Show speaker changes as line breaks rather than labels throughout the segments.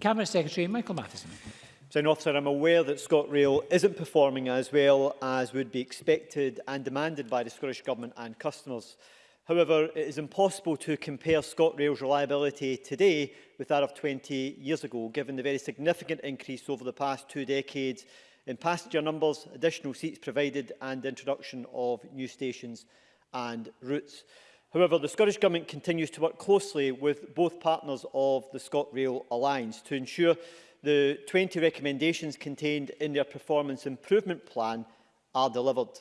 Cabinet Secretary Michael Matheson.
So in Officer, I'm aware that ScotRail isn't performing as well as would be expected and demanded by the Scottish Government and customers. However, it is impossible to compare ScotRail's reliability today with that of 20 years ago, given the very significant increase over the past two decades in passenger numbers, additional seats provided and the introduction of new stations and routes. However, the Scottish Government continues to work closely with both partners of the ScotRail Alliance to ensure the 20 recommendations contained in their performance improvement plan are delivered.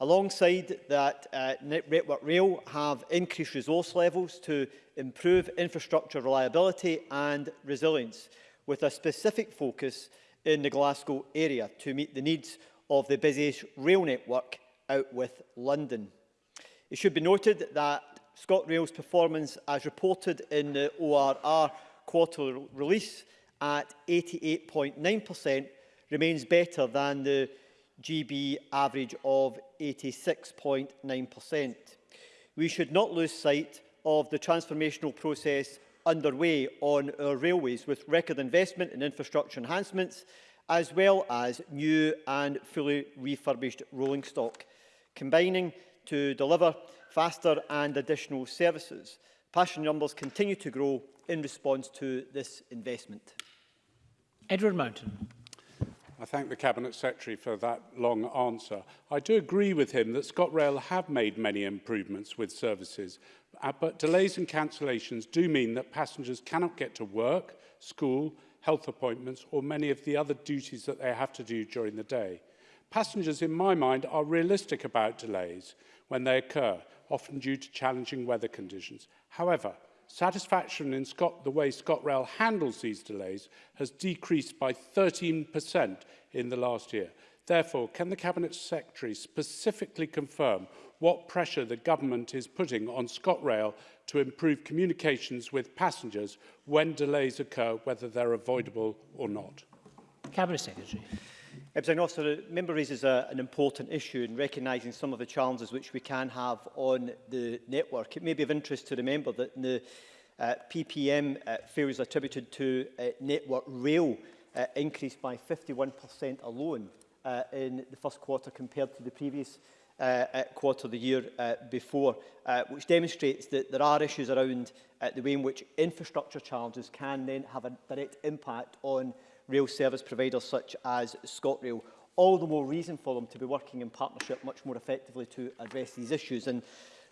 Alongside that, uh, Network Rail have increased resource levels to improve infrastructure reliability and resilience, with a specific focus in the Glasgow area to meet the needs of the busiest rail network out with London. It should be noted that ScotRail's performance, as reported in the ORR quarterly release, at 88.9% remains better than the GB average of 86.9%. We should not lose sight of the transformational process underway on our railways with record investment in infrastructure enhancements as well as new and fully refurbished rolling stock, combining to deliver faster and additional services. Passenger numbers continue to grow in response to this investment.
Edward Mountain.
I thank the Cabinet Secretary for that long answer. I do agree with him that ScotRail have made many improvements with services, uh, but delays and cancellations do mean that passengers cannot get to work, school, health appointments or many of the other duties that they have to do during the day. Passengers, in my mind, are realistic about delays when they occur, often due to challenging weather conditions. However, satisfaction in Scot the way ScotRail handles these delays has decreased by 13% in the last year. Therefore, can the Cabinet Secretary specifically confirm what pressure the government is putting on ScotRail to improve communications with passengers when delays occur, whether they're avoidable or not?
Cabinet Secretary.
Ebsen Officer, the member raises a, an important issue in recognising some of the challenges which we can have on the network. It may be of interest to remember that the uh, PPM uh, failures attributed to uh, network rail uh, increased by 51% alone uh, in the first quarter compared to the previous uh, uh quarter of the year uh, before, uh, which demonstrates that there are issues around uh, the way in which infrastructure challenges can then have a direct impact on rail service providers such as ScotRail. All the more reason for them to be working in partnership much more effectively to address these issues. And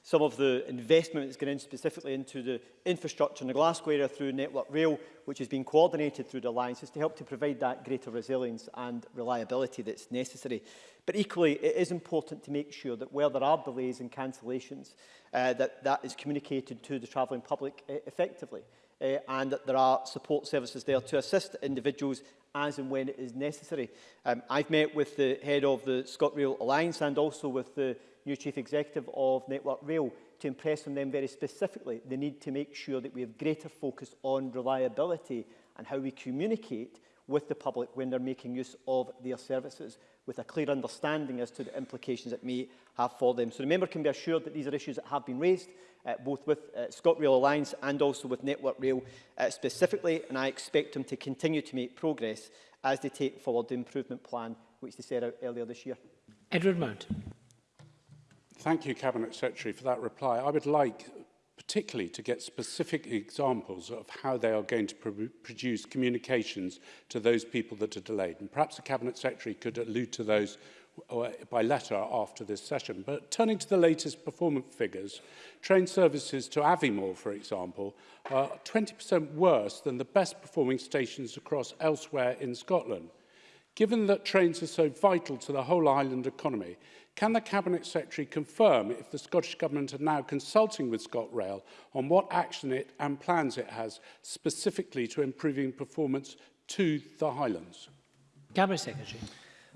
some of the investment that's going in specifically into the infrastructure in the Glasgow area through Network Rail, which has been coordinated through the alliances to help to provide that greater resilience and reliability that's necessary. But equally, it is important to make sure that where there are delays and cancellations, uh, that that is communicated to the travelling public uh, effectively uh, and that there are support services there to assist individuals as and when it is necessary. Um, I've met with the head of the ScotRail Alliance and also with the new chief executive of Network Rail to impress on them very specifically the need to make sure that we have greater focus on reliability and how we communicate with the public when they're making use of their services, with a clear understanding as to the implications it may have for them. So the member can be assured that these are issues that have been raised, uh, both with uh, ScotRail Alliance and also with Network Rail uh, specifically, and I expect them to continue to make progress as they take forward the improvement plan which they set out earlier this year.
Edward Mount.
Thank you, Cabinet Secretary, for that reply. I would like particularly to get specific examples of how they are going to pr produce communications to those people that are delayed. And perhaps the Cabinet Secretary could allude to those uh, by letter after this session. But turning to the latest performance figures, train services to Aviemore, for example, are 20% worse than the best performing stations across elsewhere in Scotland. Given that trains are so vital to the whole island economy, Can the Cabinet Secretary confirm if the Scottish Government are now consulting with ScotRail on what action it and plans it has specifically to improving performance to the Highlands?
Cabinet Secretary.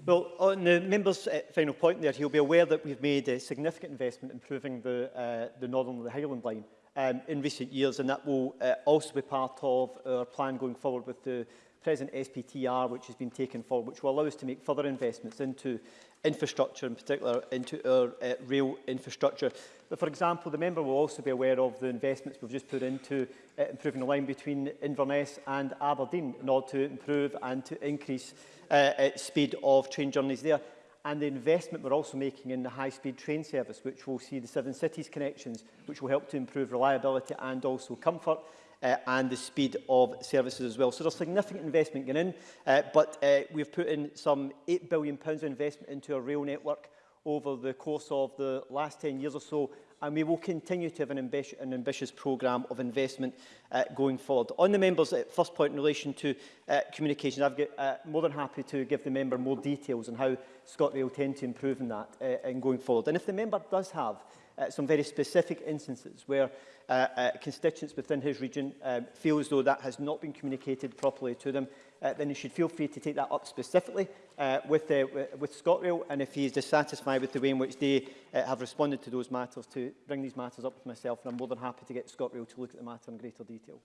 Well, on the member's uh, final point there, he'll be aware that we've made a significant investment improving the, uh, the Northern the Highland line um, in recent years, and that will uh, also be part of our plan going forward with the present SPTR, which has been taken forward, which will allow us to make further investments into infrastructure, in particular into our uh, rail infrastructure. But for example, the member will also be aware of the investments we've just put into uh, improving the line between Inverness and Aberdeen in order to improve and to increase uh, speed of train journeys there. And the investment we're also making in the high-speed train service, which will see the Seven Cities connections, which will help to improve reliability and also comfort. uh, and the speed of services as well. So there's significant investment going in, uh, but uh, we've put in some £8 billion of investment into our rail network over the course of the last 10 years or so, and we will continue to have an, ambi an ambitious programme of investment uh, going forward. On the member's uh, first point in relation to uh, communication, I've got, uh, more than happy to give the member more details on how ScotRail tend to improve in that uh, and going forward. And if the member does have uh, some very specific instances where uh, uh, constituents within his region uh, feel as though that has not been communicated properly to them, uh, then he should feel free to take that up specifically uh, with, uh, with ScotRail. And if he is dissatisfied with the way in which they uh, have responded to those matters, to bring these matters up with myself. And I'm more than happy to get ScotRail to look at the matter in greater detail.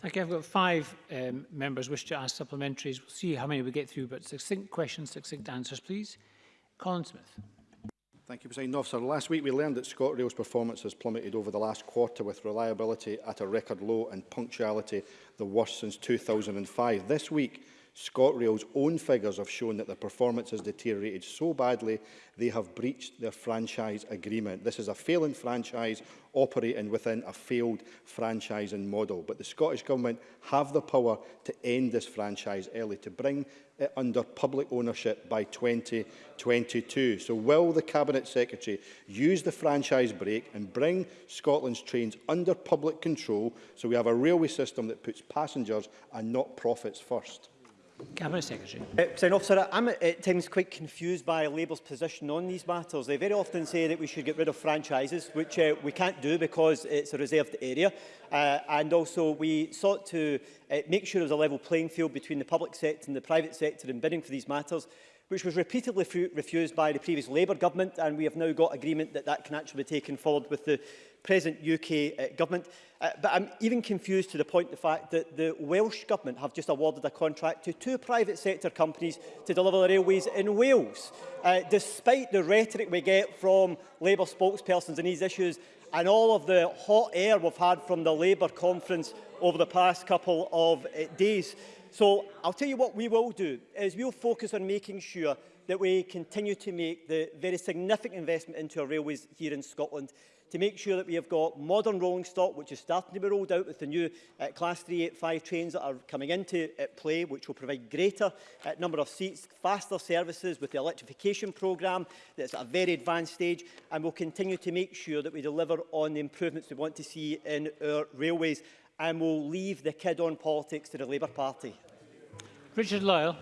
Thank you. I've got five um, members wish to ask supplementaries. We'll see how many we get through, but succinct questions, succinct answers, please. Colin Smith.
Thank you, President Officer. Last week we learned that ScotRail's performance has plummeted over the last quarter with reliability at a record low and punctuality the worst since 2005. This week ScotRail's own figures have shown that their performance has deteriorated so badly they have breached their franchise agreement. This is a failing franchise operating within a failed franchising model. But the Scottish Government have the power to end this franchise early, to bring it under public ownership by 2022. So will the Cabinet Secretary use the franchise break and bring Scotland's trains under public control so we have a railway system that puts passengers and not profits first?
Cabinet Secretary.
Uh, President Officer, I'm at, uh, at times quite confused by Labour's position on these matters. They very often say that we should get rid of franchises, which uh, we can't do because it's a reserved area. Uh, and also we sought to uh, make sure there was a level playing field between the public sector and the private sector in bidding for these matters which was repeatedly refused by the previous Labour government and we have now got agreement that that can actually be taken forward with the present UK uh, government. Uh, but I'm even confused to the point the fact that the Welsh government have just awarded a contract to two private sector companies to deliver the railways in Wales. Uh, despite the rhetoric we get from Labour spokespersons on these issues and all of the hot air we've had from the Labour conference over the past couple of uh, days. So I'll tell you what we will do is we'll focus on making sure that we continue to make the very significant investment into our railways here in Scotland to make sure that we have got modern rolling stock, which is starting to be rolled out with the new uh, Class 385 trains that are coming into uh, play, which will provide greater uh, number of seats, faster services with the electrification programme that's at a very advanced stage, and we'll continue to make sure that we deliver on the improvements we want to see in our railways, and we'll leave the kid-on politics to the Labour Party.
Richard Lyle.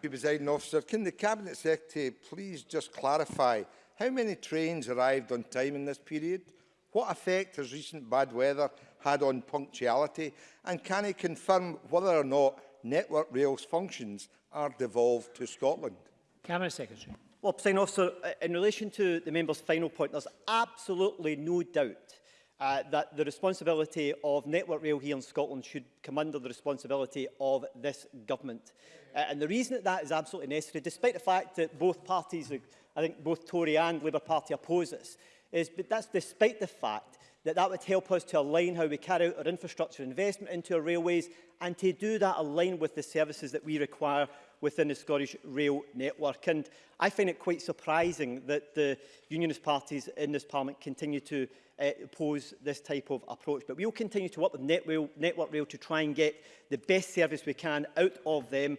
Presiding officer, can the Cabinet Secretary please just clarify How many trains arrived on time in this period? What effect has recent bad weather had on punctuality? And can he confirm whether or not Network Rail's functions are devolved to Scotland?
Cabinet Secretary.
Well, President Officer, uh, in relation to the member's final point, there's absolutely no doubt uh, that the responsibility of Network Rail here in Scotland should come under the responsibility of this government. Uh, and the reason that that is absolutely necessary, despite the fact that both parties I think both Tory and Labour Party oppose this, is but that's despite the fact that that would help us to align how we carry out our infrastructure investment into our railways and to do that align with the services that we require within the Scottish rail network. And I find it quite surprising that the unionist parties in this parliament continue to uh, oppose this type of approach. But we will continue to work with Net rail, Network Rail to try and get the best service we can out of them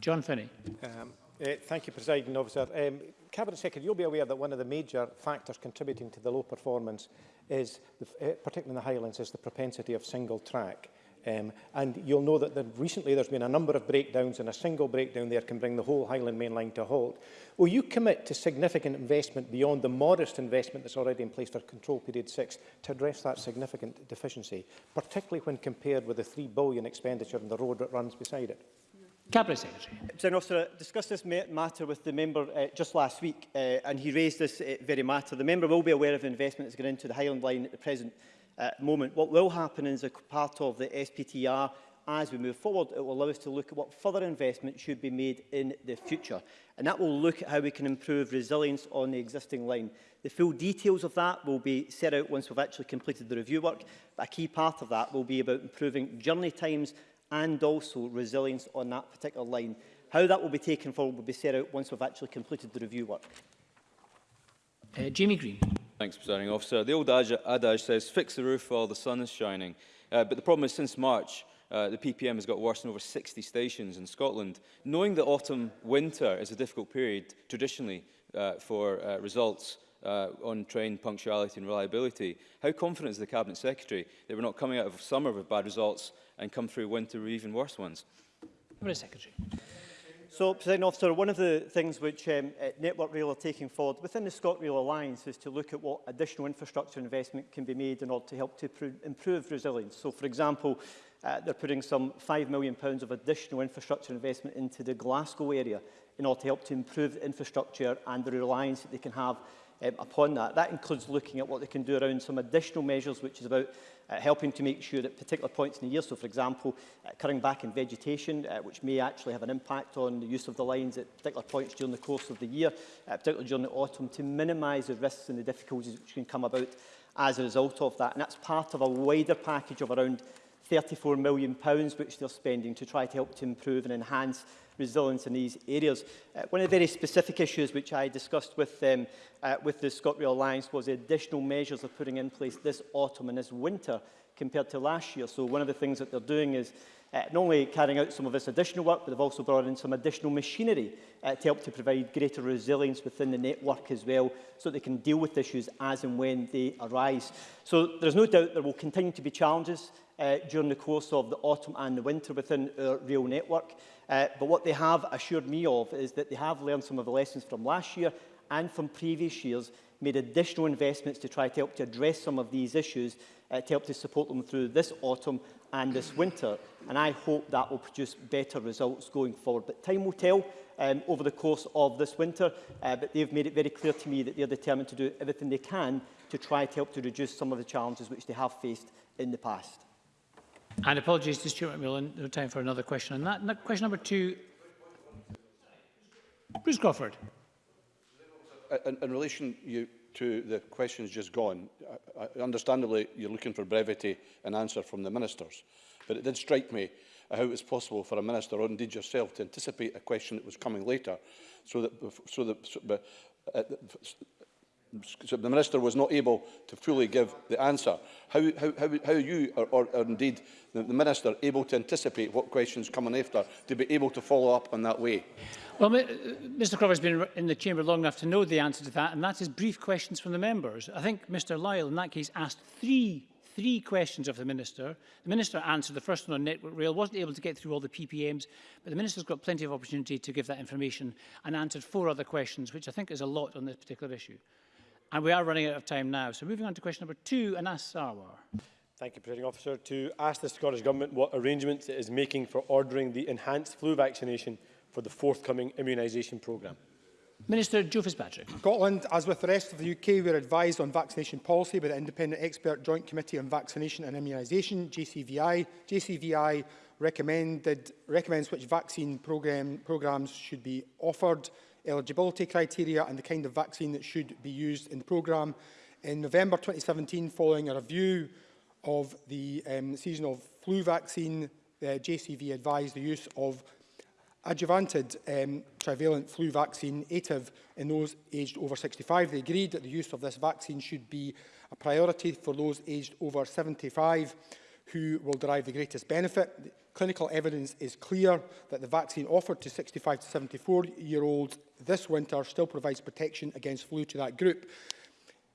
John Finney.
Um, uh, thank you, President Officer. Um, Cabinet Secretary, you'll be aware that one of the major factors contributing to the low performance is, the, uh, particularly in the Highlands, is the propensity of single track. Um, and you'll know that the, recently there's been a number of breakdowns and a single breakdown there can bring the whole Highland Main Line to a halt. Will you commit to significant investment beyond the modest investment that's already in place for control period 6 to address that significant deficiency, particularly when compared with the 3 billion expenditure on the road that runs beside it?
Cabinet Secretary.
General Officer, I uh, discussed this matter with the member uh, just last week uh, and he raised this uh, very matter. The member will be aware of the investment that's going into the Highland line at the present uh, moment. What will happen is a part of the SPTR as we move forward, it will allow us to look at what further investment should be made in the future. And that will look at how we can improve resilience on the existing line. The full details of that will be set out once we've actually completed the review work. But a key part of that will be about improving journey times and also resilience on that particular line. How that will be taken forward will be set out once we've actually completed the review work.
Uh, Jamie Green.
Thanks, Presiding Officer. The old adage says, fix the roof while the sun is shining. Uh, but the problem is, since March, uh, the PPM has got worse in over 60 stations in Scotland. Knowing that autumn-winter is a difficult period traditionally uh, for uh, results, uh, on train punctuality and reliability. How confident is the Cabinet Secretary that we're not coming out of summer with bad results and come through winter with even worse ones?
Cabinet Secretary.
So, President Officer, one of the things which um, uh, Network Rail are taking forward within the ScotRail Alliance is to look at what additional infrastructure investment can be made in order to help to improve resilience. So, for example, uh, they're putting some £5 million pounds of additional infrastructure investment into the Glasgow area in order to help to improve infrastructure and the reliance that they can have um, upon that. That includes looking at what they can do around some additional measures, which is about uh, helping to make sure that particular points in the year, so for example, uh, cutting back in vegetation, uh, which may actually have an impact on the use of the lines at particular points during the course of the year, uh, particularly during the autumn, to minimise the risks and the difficulties which can come about as a result of that. And that's part of a wider package of around £34 million, which they're spending to try to help to improve and enhance resilience in these areas. Uh, one of the very specific issues which I discussed with them um, uh, with the ScotRail Alliance was the additional measures of putting in place this autumn and this winter compared to last year. So one of the things that they're doing is uh, not only carrying out some of this additional work, but they've also brought in some additional machinery uh, to help to provide greater resilience within the network as well, so they can deal with issues as and when they arise. So there's no doubt there will continue to be challenges uh, during the course of the autumn and the winter within our rail network. Uh, but what they have assured me of is that they have learned some of the lessons from last year and from previous years made additional investments to try to help to address some of these issues, uh, to help to support them through this autumn and this winter. And I hope that will produce better results going forward. But time will tell um, over the course of this winter. Uh, but they've made it very clear to me that they're determined to do everything they can to try to help to reduce some of the challenges which they have faced in the past.
And apologies to Stuart McMillan, no time for another question on that. that question number two, Bruce Crawford.
in, in relation you, to the questions just gone, I, I, understandably you're looking for brevity and answer from the ministers, but it did strike me how it was possible for a minister or indeed yourself to anticipate a question that was coming later so that, so that so, but, uh, the Minister was not able to fully give the answer. How, how, how, how are you, or, or, or indeed the, the Minister, able to anticipate what questions coming after to be able to follow up on that way?
Well, uh, Mr Crawford has been in the chamber long enough to know the answer to that, and that is brief questions from the members. I think Mr Lyle, in that case, asked three three questions of the Minister. The Minister answered the first one on Network Rail, wasn't able to get through all the PPMs, but the Minister's got plenty of opportunity to give that information and answered four other questions, which I think is a lot on this particular issue. And we are running out of time now. So moving on to question number two, Anas Sarwar.
Thank you, Presiding Officer. To ask the Scottish Government what arrangements it is making for ordering the enhanced flu vaccination for the forthcoming immunisation programme.
Minister Joe Fitzpatrick.
Scotland, as with the rest of the UK, we are advised on vaccination policy by the Independent Expert Joint Committee on Vaccination and Immunisation, JCVI. JCVI recommended, recommends which vaccine programme, programmes should be offered eligibility criteria and the kind of vaccine that should be used in the programme. In November 2017, following a review of the um, seasonal flu vaccine, the uh, JCV advised the use of adjuvanted um, trivalent flu vaccine, ATIV, in those aged over 65. They agreed that the use of this vaccine should be a priority for those aged over 75 who will derive the greatest benefit. The clinical evidence is clear that the vaccine offered to 65 to 74 year olds this winter still provides protection against flu to that group.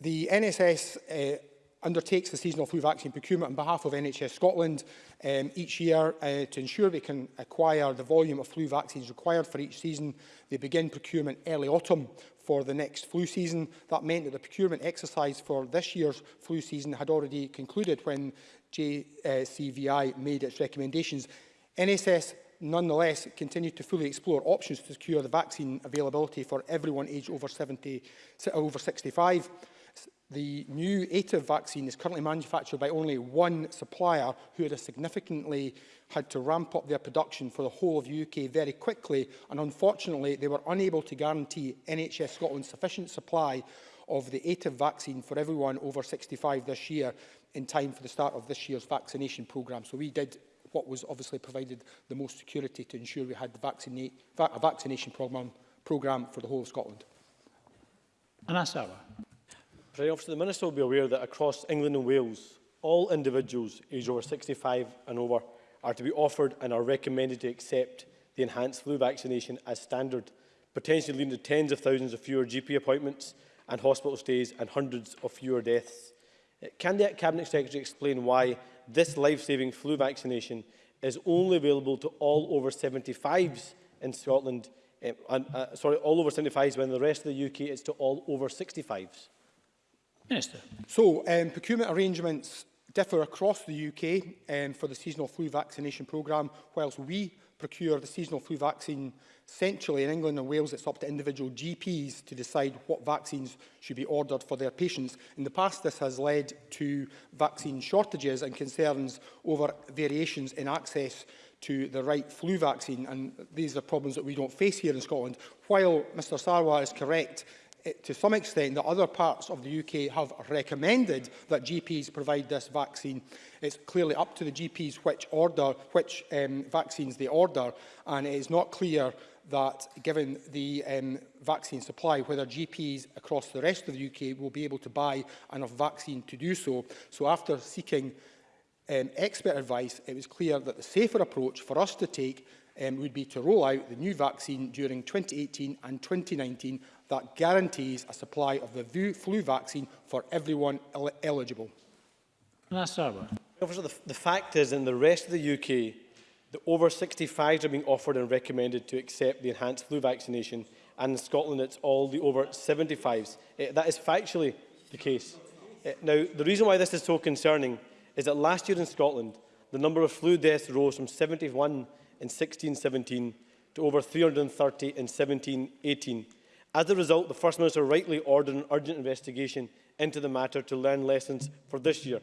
the
NSS uh, undertakes the seasonal flu vaccine procurement on behalf of NHS Scotland um, each year uh, to ensure they can acquire the volume of flu vaccines required for each season. They begin procurement early autumn for the next flu season. That meant that the procurement exercise for this year's flu season had already concluded when JCVI made its recommendations. NSS nonetheless continued to fully explore options to secure the vaccine availability for everyone aged over, 70, over 65. The new ATIV vaccine is currently manufactured by only one supplier who had significantly had to ramp up their production for the whole of UK very quickly and unfortunately they were unable to guarantee NHS Scotland sufficient supply of the ATIV vaccine for everyone over 65 this year in time for the start of this year's vaccination programme. So we did what was obviously provided the most security to ensure we had the vaccina a vaccination programme program for the whole of Scotland.
Anasawa.
Presiding Officer, the Minister will be aware that across England and Wales, all individuals aged over 65 and over are to be offered and are recommended to accept the enhanced flu vaccination as standard, potentially leading to tens of thousands of fewer GP appointments and hospital stays and hundreds of fewer deaths. Uh, can the Cabinet Secretary explain why this life-saving flu vaccination is only available to all over 75s in Scotland, um, uh, sorry, all over 75s, when the rest of the UK is to all over 65s?
Minister.
So, um, procurement arrangements differ across the UK um, for the seasonal flu vaccination programme, whilst we procure the seasonal flu vaccine centrally in England and Wales it's up to individual GPs to decide what vaccines should be ordered for their patients. In the past this has led to vaccine shortages and concerns over variations in access to the right flu vaccine and these are problems that we don't face here in Scotland. While Mr Sarwar is correct to some extent that other parts of the UK have recommended that GPs provide this vaccine. It's clearly up to the GPs which order, which um, vaccines they order, and it is not clear that given the um, vaccine supply, whether GPs across the rest of the UK will be able to buy enough vaccine to do so. So after seeking um, expert advice, it was clear that the safer approach for us to take um, would be to roll out the new vaccine during 2018 and 2019 that guarantees a supply of the flu vaccine for everyone el eligible.
Officer, the, the fact is, in the rest of the UK, the over 65s are being offered and recommended to accept the enhanced flu vaccination, and in Scotland it's all the over 75s. Uh, eh, that is factually the case. Uh, now, the reason why this is so concerning is that last year in Scotland, the number of flu deaths rose from 71 in 1617 to over 330 in 1718. As a result, the First Minister rightly ordered an urgent investigation into the matter to learn lessons for this year.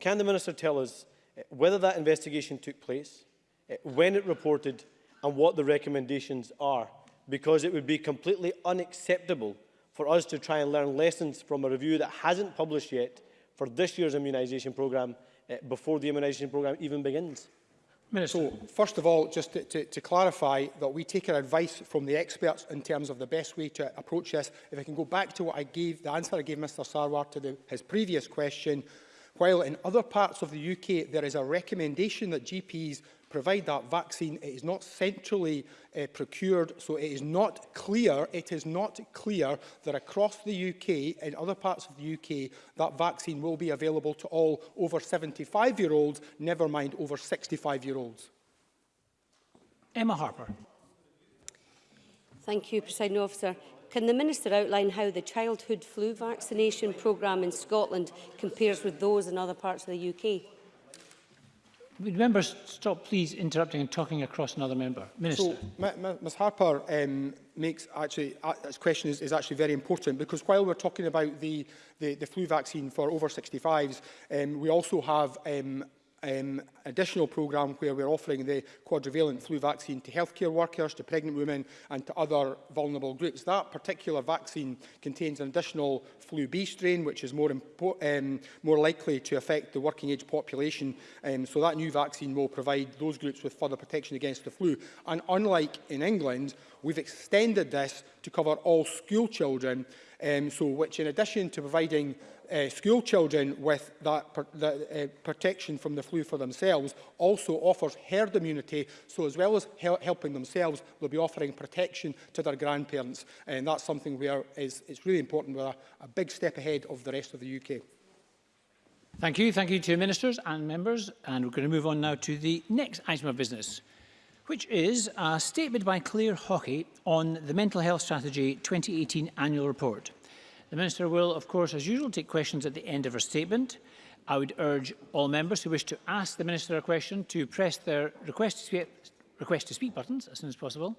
Can the Minister tell us eh, whether that investigation took place, eh, when it reported and what the recommendations are? Because it would be completely unacceptable for us to try and learn lessons from a review that hasn't published yet for this year's immunisation programme eh, before the immunisation programme even begins.
Minister.
So, first of all, just to, to, to clarify that we take our advice from the experts in terms of the best way to approach this. If I can go back to what I gave, the answer I gave Mr Sarwar to the, his previous question, While in other parts of the UK there is a recommendation that GPs provide that vaccine, it is not centrally uh, procured, so it is not clear, it is not clear that across the UK, in other parts of the UK, that vaccine will be available to all over 75-year-olds, never mind over 65-year-olds.
Emma Harper.
Thank you, President Officer. Can the Minister outline how the childhood flu vaccination programme in Scotland compares with those in other parts of the UK?
Would members stop please interrupting and talking across another member? Minister.
So, Ms Harper um, makes actually, uh, this question is, is actually very important because while we're talking about the, the, the flu vaccine for over 65s, um, we also have um, um, additional programme where we're offering the quadrivalent flu vaccine to healthcare workers, to pregnant women and to other vulnerable groups. That particular vaccine contains an additional flu B strain, which is more, um, more likely to affect the working age population. Um, so that new vaccine will provide those groups with further protection against the flu. And unlike in England, we've extended this to cover all school children. Um, so which in addition to providing uh, school children with that, per, that uh, protection from the flu for themselves also offers herd immunity. So as well as hel helping themselves, they'll be offering protection to their grandparents. And that's something where is, it's really important. We're a, a big step ahead of the rest of the UK.
Thank you. Thank you to ministers and members. And we're going to move on now to the next item of business, which is a statement by Claire Hockey on the Mental Health Strategy 2018 Annual Report. The Minister will, of course, as usual, take questions at the end of her statement. I would urge all members who wish to ask the Minister a question to press their request to speak, request to speak buttons as soon as possible.